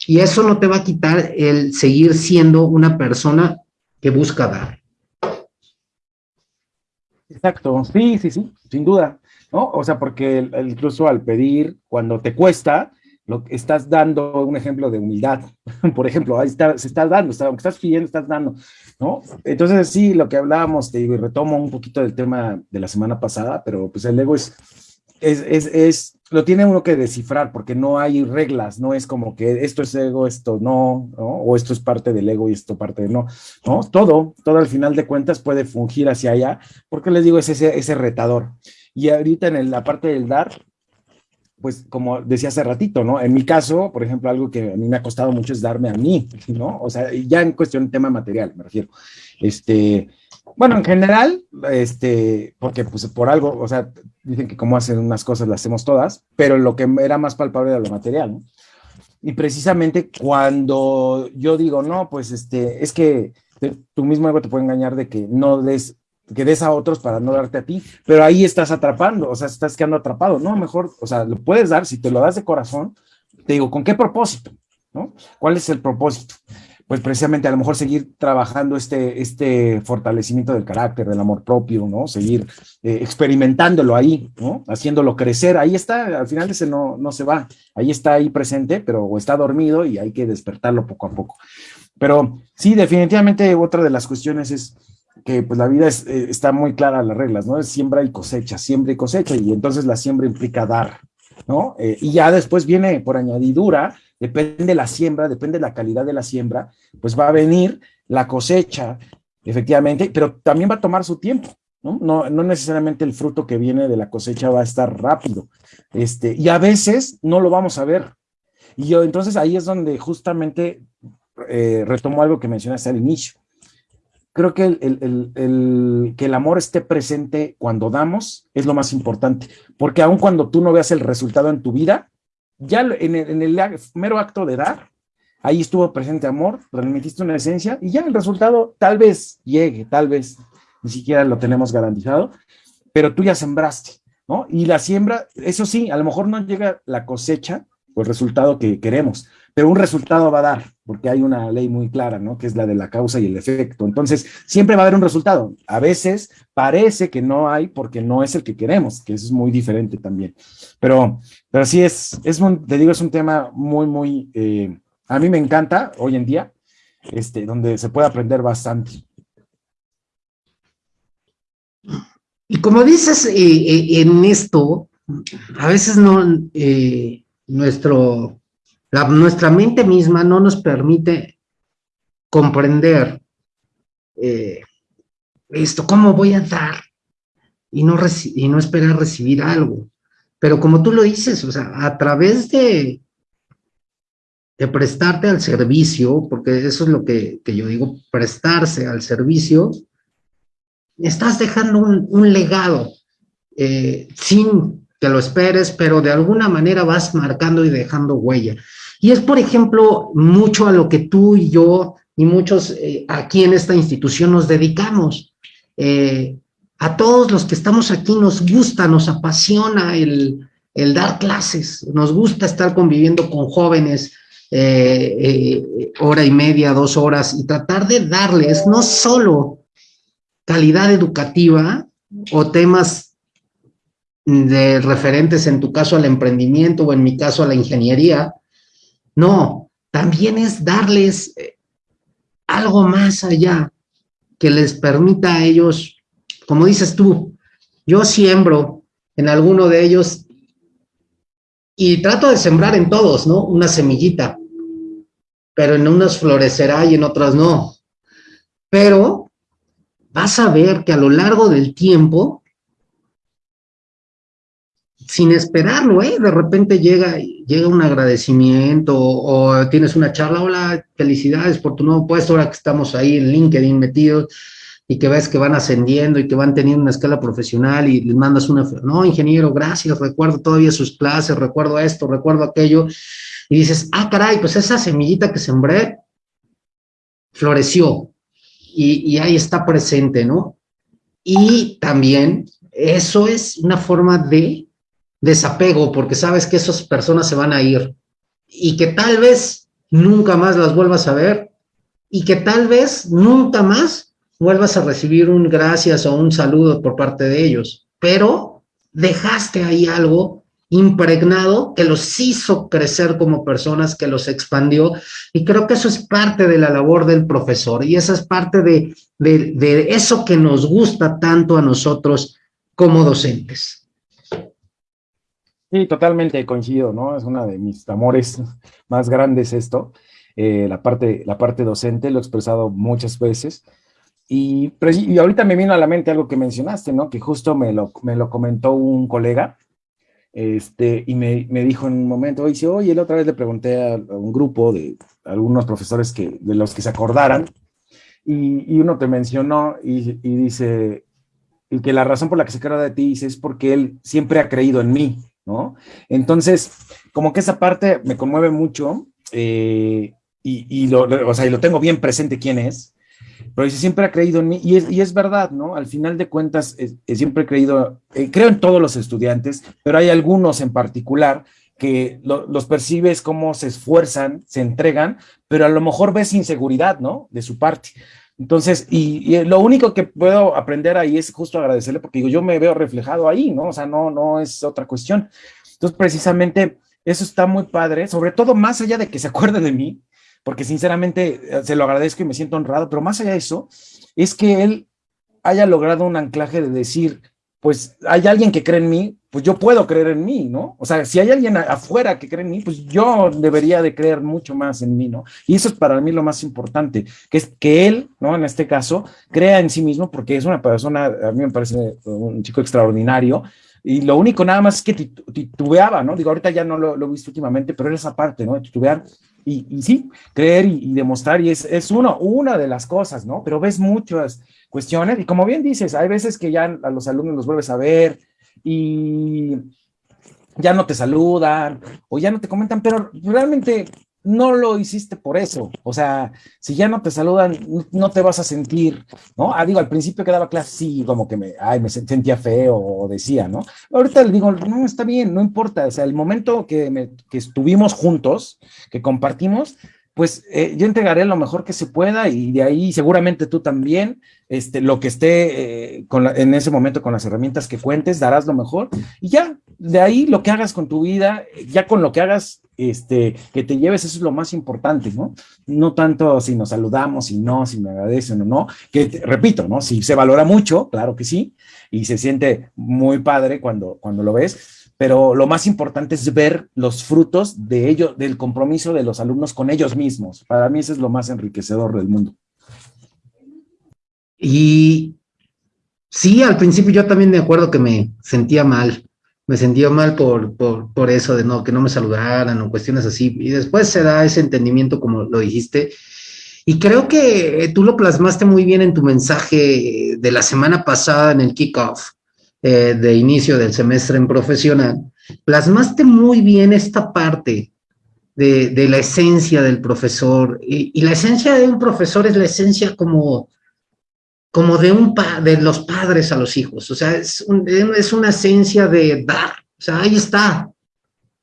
Y eso no te va a quitar el seguir siendo una persona que busca dar. Exacto, sí, sí, sí, sin duda, ¿no? O sea, porque incluso al pedir, cuando te cuesta, lo que estás dando un ejemplo de humildad, por ejemplo, ahí está, se está dando, aunque estás pidiendo, estás dando, ¿no? Entonces, sí, lo que hablábamos, te digo, y retomo un poquito del tema de la semana pasada, pero pues el ego es, es, es, es, lo tiene uno que descifrar, porque no hay reglas, no es como que esto es ego, esto no, ¿no? O esto es parte del ego y esto parte de no, ¿no? Todo, todo al final de cuentas puede fungir hacia allá, porque les digo, es ese, ese retador. Y ahorita en la parte del dar, pues como decía hace ratito, ¿no? En mi caso, por ejemplo, algo que a mí me ha costado mucho es darme a mí, ¿no? O sea, ya en cuestión de tema material, me refiero. Este, bueno, en general, este, porque pues por algo, o sea, dicen que como hacen unas cosas las hacemos todas, pero lo que era más palpable era lo material, ¿no? Y precisamente cuando yo digo, no, pues este, es que tú mismo algo te puede engañar de que no des que des a otros para no darte a ti, pero ahí estás atrapando, o sea, estás quedando atrapado, ¿no? Mejor, o sea, lo puedes dar, si te lo das de corazón, te digo, ¿con qué propósito? ¿No? ¿Cuál es el propósito? Pues precisamente a lo mejor seguir trabajando este, este fortalecimiento del carácter, del amor propio, ¿no? Seguir eh, experimentándolo ahí, ¿no? Haciéndolo crecer, ahí está, al final ese no, no se va, ahí está ahí presente, pero está dormido y hay que despertarlo poco a poco. Pero sí, definitivamente otra de las cuestiones es que pues la vida eh, está muy clara las reglas, ¿no? Es siembra y cosecha, siembra y cosecha, y entonces la siembra implica dar, ¿no? Eh, y ya después viene por añadidura, depende la siembra, depende la calidad de la siembra, pues va a venir la cosecha, efectivamente, pero también va a tomar su tiempo, ¿no? No, no necesariamente el fruto que viene de la cosecha va a estar rápido. Este, y a veces no lo vamos a ver. Y yo, entonces ahí es donde justamente eh, retomo algo que mencionaste al inicio. Creo que el, que el amor esté presente cuando damos es lo más importante, porque aun cuando tú no veas el resultado en tu vida, ya en el, en el mero acto de dar, ahí estuvo presente amor, transmitiste una esencia y ya el resultado tal vez llegue, tal vez ni siquiera lo tenemos garantizado, pero tú ya sembraste, ¿no? Y la siembra, eso sí, a lo mejor no llega la cosecha o el resultado que queremos, pero un resultado va a dar, porque hay una ley muy clara, ¿no? Que es la de la causa y el efecto. Entonces, siempre va a haber un resultado. A veces parece que no hay porque no es el que queremos, que eso es muy diferente también. Pero, pero sí es, es un, te digo, es un tema muy, muy, eh, a mí me encanta hoy en día, este, donde se puede aprender bastante. Y como dices, eh, eh, en esto, a veces no, nuestro nuestra mente misma no nos permite comprender eh, esto, cómo voy a dar y no, y no esperar recibir algo. Pero como tú lo dices, o sea, a través de, de prestarte al servicio, porque eso es lo que, yo digo, prestarse al servicio, estás dejando un, legado eh, sin lo esperes, pero de alguna manera vas marcando y dejando huella. Y es, por ejemplo, mucho a lo que tú y yo y muchos eh, aquí en esta institución nos dedicamos. Eh, a todos los que estamos aquí nos gusta, nos apasiona el, dar clases, nos gusta estar conviviendo con jóvenes eh, hora y media, dos horas y tratar de darles no solo calidad educativa o temas de referentes en tu caso al emprendimiento o en mi caso a la ingeniería, no, también es darles eh, algo más allá que les permita a ellos, como dices tú, yo siembro en alguno de ellos y trato de sembrar en todos, ¿no? Una semillita, pero en unas florecerá y en otras no. Pero vas a ver que a lo largo del tiempo sin esperarlo, ¿eh? De repente llega, llega un agradecimiento o, tienes una charla, hola, felicidades por tu nuevo puesto, ahora que estamos ahí en LinkedIn metidos y que ves que van ascendiendo y que van teniendo una escala profesional y les mandas una, no, ingeniero, gracias, recuerdo todavía sus clases, recuerdo esto, recuerdo aquello, y dices, ah, caray, pues esa semillita que sembré floreció y, y ahí está presente, ¿no? Y también eso es una forma de desapego porque sabes que esas personas se van a ir y que tal vez nunca más las vuelvas a ver y que tal vez nunca más vuelvas a recibir un gracias o un saludo por parte de ellos, pero dejaste ahí algo impregnado que los hizo crecer como personas, que los expandió, y creo que eso es parte de la labor del profesor, y esa es parte de, de, de eso que nos gusta tanto a nosotros como docentes. Sí, totalmente coincido, ¿no? Es una de mis amores más grandes esto, eh, la, parte, la parte docente, lo he expresado muchas veces. Y, y, ahorita me vino a la mente algo que mencionaste, ¿no? Que justo me lo, me lo comentó un colega, este, y me, me dijo en un momento, dice, oye, la otra vez le pregunté a, un grupo de algunos profesores que, de los que se acordaran, y, y uno te mencionó y, y, dice, y que la razón por la que se acuerda de ti dice, es porque él siempre ha creído en mí, ¿no? Entonces, como que esa parte me conmueve mucho eh, y, lo, o sea, y lo tengo bien presente quién es, pero dice, siempre ha creído en mí y es, y es verdad, ¿no? Al final de cuentas, siempre he creído, eh, creo en todos los estudiantes, pero hay algunos en particular que los percibes como se esfuerzan, se entregan, pero a lo mejor ves inseguridad, ¿no? De su parte. Entonces, y, lo único que puedo aprender ahí es justo agradecerle, porque yo me veo reflejado ahí, ¿no? O sea, no, no es otra cuestión. Entonces, precisamente, eso está muy padre, sobre todo más allá de que se acuerde de mí, porque sinceramente eh, se lo agradezco y me siento honrado, pero más allá de eso, es que él haya logrado un anclaje de decir, pues hay alguien que cree en mí, pues yo puedo creer en mí, ¿no? O sea, si hay alguien afuera que cree en mí, pues yo debería de creer mucho más en mí, ¿no? Y eso es para mí lo más importante, que es que él, ¿no? En este caso, crea en sí mismo, porque es una persona, a mí me parece un chico extraordinario, y lo único nada más es que titubeaba, ¿no? Digo, ahorita ya no lo, he visto últimamente, pero era esa parte, ¿no? Titubear y, y sí, creer y, demostrar, y es, es uno, una de las cosas, ¿no? Pero ves muchas cuestiones, y como bien dices, hay veces que ya a los alumnos los vuelves a ver, y ya no te saludan o ya no te comentan, pero realmente no lo hiciste por eso. O sea, si ya no te saludan, no te vas a sentir, ¿no? Ah, digo, al principio que daba clase, sí, como que me, me sentía feo o decía, ¿no? Ahorita le digo, no, está bien, no importa. O sea, el momento que, que estuvimos juntos, que compartimos, pues eh, yo entregaré lo mejor que se pueda y de ahí seguramente tú también, este, lo que esté eh, en ese momento con las herramientas que cuentes, darás lo mejor y ya, de ahí lo que hagas con tu vida, ya con lo que hagas, este, que te lleves, eso es lo más importante, ¿no? No tanto si nos saludamos, si no, si me agradecen o no, que repito, ¿no? Si se valora mucho, claro que sí, y se siente muy padre cuando, cuando lo ves, pero lo más importante es ver los frutos de ello, del compromiso de los alumnos con ellos mismos. Para mí eso es lo más enriquecedor del mundo. Y sí, al principio yo también me acuerdo que me sentía mal, me sentía mal por, por, por eso de no, que no me saludaran o cuestiones así. Y después se da ese entendimiento, como lo dijiste. Y creo que tú lo plasmaste muy bien en tu mensaje de la semana pasada en el kickoff eh, de inicio del semestre en profesional, plasmaste muy bien esta parte de, la esencia del profesor. Y, la esencia de un profesor es la esencia como, como de, un de los padres a los hijos. O sea, es, es una esencia de dar. O sea, ahí está.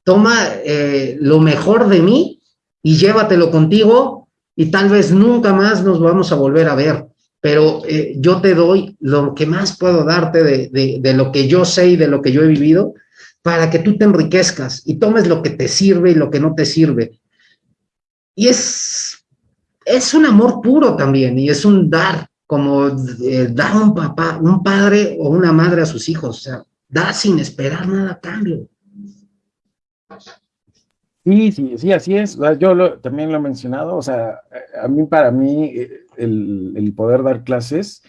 Toma eh, lo mejor de mí y llévatelo contigo y tal vez nunca más nos vamos a volver a ver pero eh, yo te doy lo que más puedo darte de, lo que yo sé y de lo que yo he vivido para que tú te enriquezcas y tomes lo que te sirve y lo que no te sirve. Y es, es un amor puro también y es un dar, como eh, dar un papá, un padre o una madre a sus hijos, o sea, da sin esperar nada a cambio. Sí, sí, sí, así es. Yo también lo he mencionado, o sea, a mí, para mí, eh, el, poder dar clases,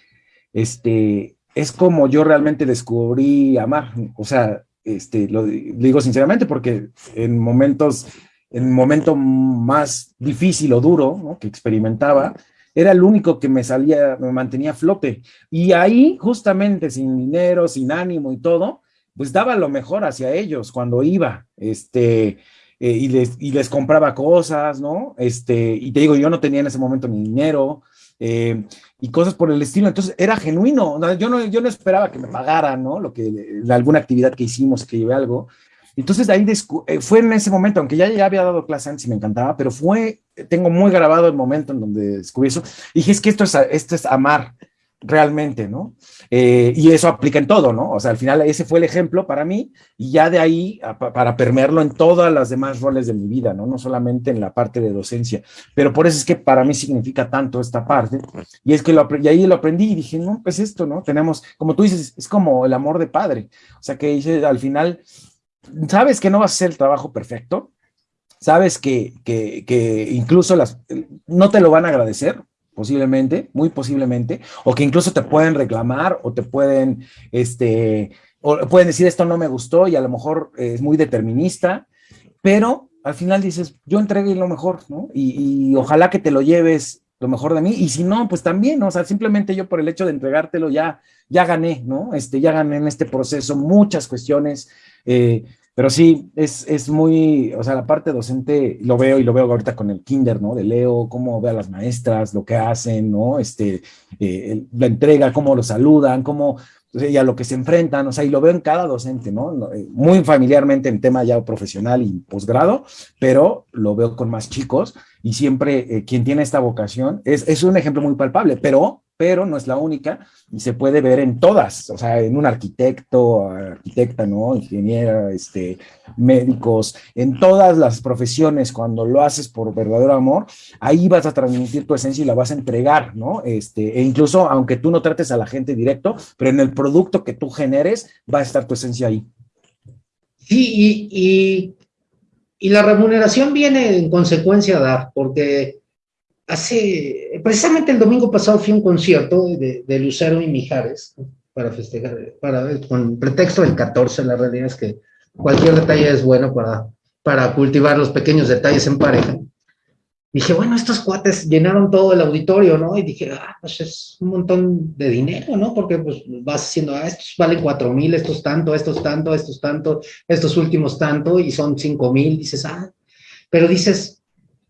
este, es como yo realmente descubrí amar. O sea, este, lo, digo sinceramente porque en momentos, en momento más difícil o duro que experimentaba, era el único que me salía, me mantenía a flote. Y ahí, justamente, sin dinero, sin ánimo y todo, pues daba lo mejor hacia ellos cuando iba. Este, eh, y, les, y les compraba cosas, ¿no? Este, y te digo, yo no tenía en ese momento ni dinero, eh, y cosas por el estilo. Entonces era genuino. Yo no, yo no esperaba que me pagaran, ¿no? Lo que, alguna actividad que hicimos, que llevé algo. Entonces ahí eh, fue en ese momento, aunque ya, ya había dado clase antes y me encantaba, pero fue, tengo muy grabado el momento en donde descubrí eso. Y dije, es que esto es, esto es amar realmente, ¿no? Eh, y eso aplica en todo, ¿no? O sea, al final ese fue el ejemplo para mí y ya de ahí para permearlo en todas las demás roles de mi vida, ¿no? No solamente en la parte de docencia, pero por eso es que para mí significa tanto esta parte y es que lo, y ahí lo aprendí y dije, no, pues esto, ¿no? Tenemos, como tú dices, es como el amor de padre, o sea, que dice al final, sabes que no va a ser el trabajo perfecto, sabes que, que, que incluso las, no te lo van a agradecer, posiblemente, muy posiblemente, o que incluso te pueden reclamar o te pueden, este, o pueden decir esto no me gustó y a lo mejor es muy determinista, pero al final dices, yo entregué lo mejor, ¿no? Y, ojalá que te lo lleves lo mejor de mí, y si no, pues también, o sea, simplemente yo por el hecho de entregártelo ya, ya gané, ¿no? Este, ya gané en este proceso muchas cuestiones, eh, pero sí, es, es, muy, o sea, la parte docente lo veo y lo veo ahorita con el kinder, ¿no? De Leo, cómo ve a las maestras, lo que hacen, ¿no? Este, eh, la entrega, cómo lo saludan, cómo, y a lo que se enfrentan, o sea, y lo veo en cada docente, ¿no? Eh, muy familiarmente en tema ya profesional y posgrado, pero lo veo con más chicos y siempre eh, quien tiene esta vocación es, es un ejemplo muy palpable, pero pero no es la única y se puede ver en todas, o sea, en un arquitecto, arquitecta, ¿no? Ingeniera, este, médicos, en todas las profesiones, cuando lo haces por verdadero amor, ahí vas a transmitir tu esencia y la vas a entregar, ¿no? Este, e incluso aunque tú no trates a la gente directo, pero en el producto que tú generes va a estar tu esencia ahí. Sí, y, y, la remuneración viene en consecuencia de dar, porque hace, precisamente el domingo pasado fui a un concierto de, de Lucero y Mijares para festejar, para, con pretexto del 14, la realidad es que cualquier detalle es bueno para, para cultivar los pequeños detalles en pareja dije, bueno, estos cuates llenaron todo el auditorio, ¿no? Y dije, ah, pues es un montón de dinero, ¿no? Porque pues vas haciendo, ah, estos valen cuatro mil, estos tanto, estos tanto, estos tanto, estos últimos tanto, y son cinco mil, dices, ah, pero dices,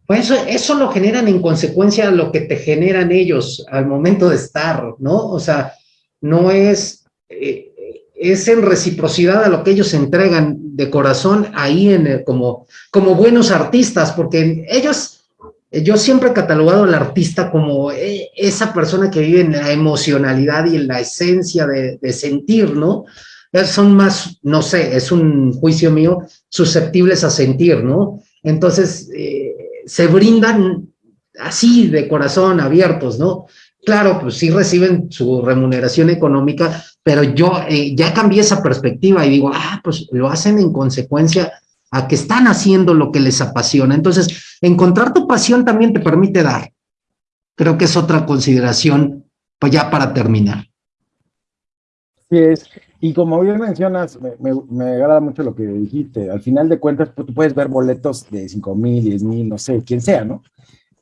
pues eso, eso lo generan en consecuencia lo que te generan ellos al momento de estar, ¿no? O sea, no es, eh, es en reciprocidad a lo que ellos entregan de corazón ahí en como, como buenos artistas, porque ellos yo siempre he catalogado al artista como eh, esa persona que vive en la emocionalidad y en la esencia de, sentir, ¿no? Son más, no sé, es un juicio mío, susceptibles a sentir, ¿no? Entonces, eh, se brindan así de corazón, abiertos, ¿no? Claro, pues sí reciben su remuneración económica, pero yo eh, ya cambié esa perspectiva y digo, ah, pues lo hacen en consecuencia a que están haciendo lo que les apasiona. Entonces, encontrar tu pasión también te permite dar. Creo que es otra consideración, pues ya para terminar. Sí es. Y como bien mencionas, me, agrada mucho lo que dijiste. Al final de cuentas, pues, tú puedes ver boletos de 5 mil, 10 mil, no sé, quién sea, ¿no?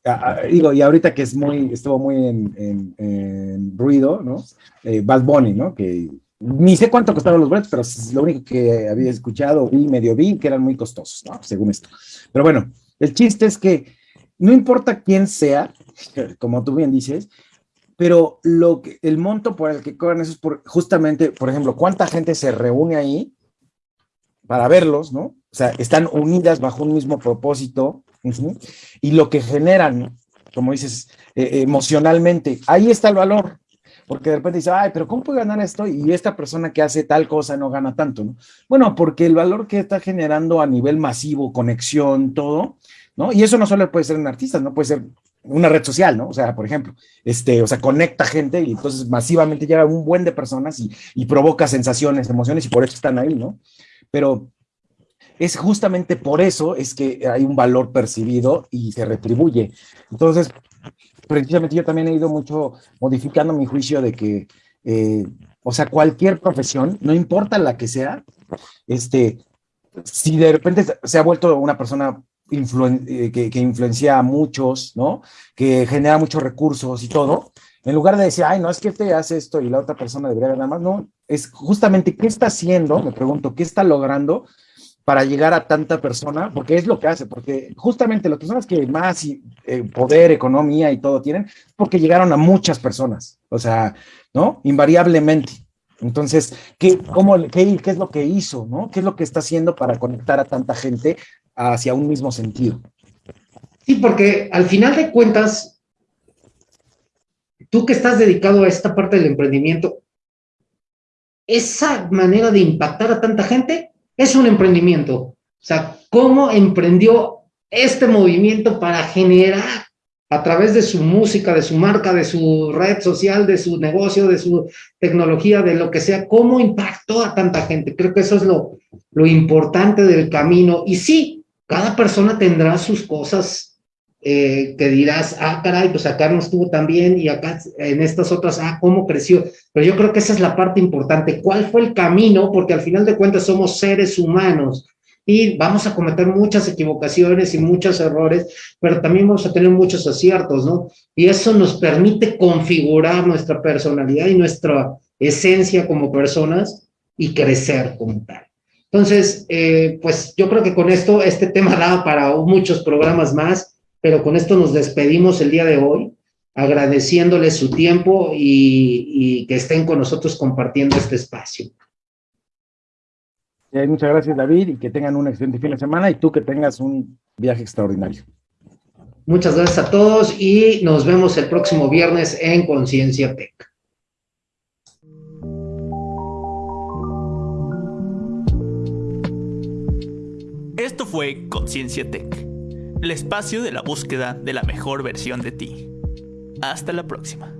Ah, ah, digo, y ahorita que es muy, estuvo muy en, ruido, ¿no? Eh, Bad Bunny, ¿no? Que ni sé cuánto costaron los boletos, pero es lo único que había escuchado y medio vi que eran muy costosos, ¿no? según esto. Pero bueno, el chiste es que no importa quién sea, como tú bien dices, pero lo que, el monto por el que cobran eso es justamente, por ejemplo, cuánta gente se reúne ahí para verlos, ¿no? O sea, están unidas bajo un mismo propósito y lo que generan, como dices, eh, emocionalmente, ahí está el valor, porque de repente dice, ay, pero ¿cómo puede ganar esto? Y esta persona que hace tal cosa no gana tanto, ¿no? Bueno, porque el valor que está generando a nivel masivo, conexión, todo, ¿no? Y eso no solo puede ser en artistas, no puede ser una red social, ¿no? O sea, por ejemplo, este, o sea, conecta gente y entonces masivamente llega un buen de personas y, y provoca sensaciones, emociones y por eso están ahí, ¿no? Pero es justamente por eso es que hay un valor percibido y se retribuye. Entonces, precisamente yo también he ido mucho modificando mi juicio de que, eh, o sea, cualquier profesión, no importa la que sea, este, si de repente se ha vuelto una persona eh, que, influencia a muchos, ¿no? Que genera muchos recursos y todo, en lugar de decir, ay, no, es que te hace esto y la otra persona debería ganar más, no, es justamente qué está haciendo, me pregunto, qué está logrando para llegar a tanta persona, porque es lo que hace, porque justamente las personas que más eh, poder, economía y todo tienen, porque llegaron a muchas personas, o sea, ¿no? Invariablemente. Entonces, ¿qué, cómo, qué es lo que hizo, no? ¿Qué es lo que está haciendo para conectar a tanta gente hacia un mismo sentido? Sí, porque al final de cuentas, tú que estás dedicado a esta parte del emprendimiento, esa manera de impactar a tanta gente es un emprendimiento. O sea, cómo emprendió este movimiento para generar a través de su música, de su marca, de su red social, de su negocio, de su tecnología, de lo que sea, cómo impactó a tanta gente. Creo que eso es lo, lo importante del camino. Y sí, cada persona tendrá sus cosas eh, que dirás, ah, caray, pues acá no estuvo tan bien y acá en estas otras, ah, cómo creció. Pero yo creo que esa es la parte importante. ¿Cuál fue el camino? Porque al final de cuentas somos seres humanos y vamos a cometer muchas equivocaciones y muchos errores, pero también vamos a tener muchos aciertos, ¿no? Y eso nos permite configurar nuestra personalidad y nuestra esencia como personas y crecer como tal. Entonces, eh, pues yo creo que con esto, este tema da para muchos programas más pero con esto nos despedimos el día de hoy, agradeciéndoles su tiempo y, que estén con nosotros compartiendo este espacio. muchas gracias, David, y que tengan un excelente fin de semana y tú que tengas un viaje extraordinario. Muchas gracias a todos y nos vemos el próximo viernes en Conciencia Tech. Esto fue Conciencia Tech el espacio de la búsqueda de la mejor versión de ti. Hasta la próxima.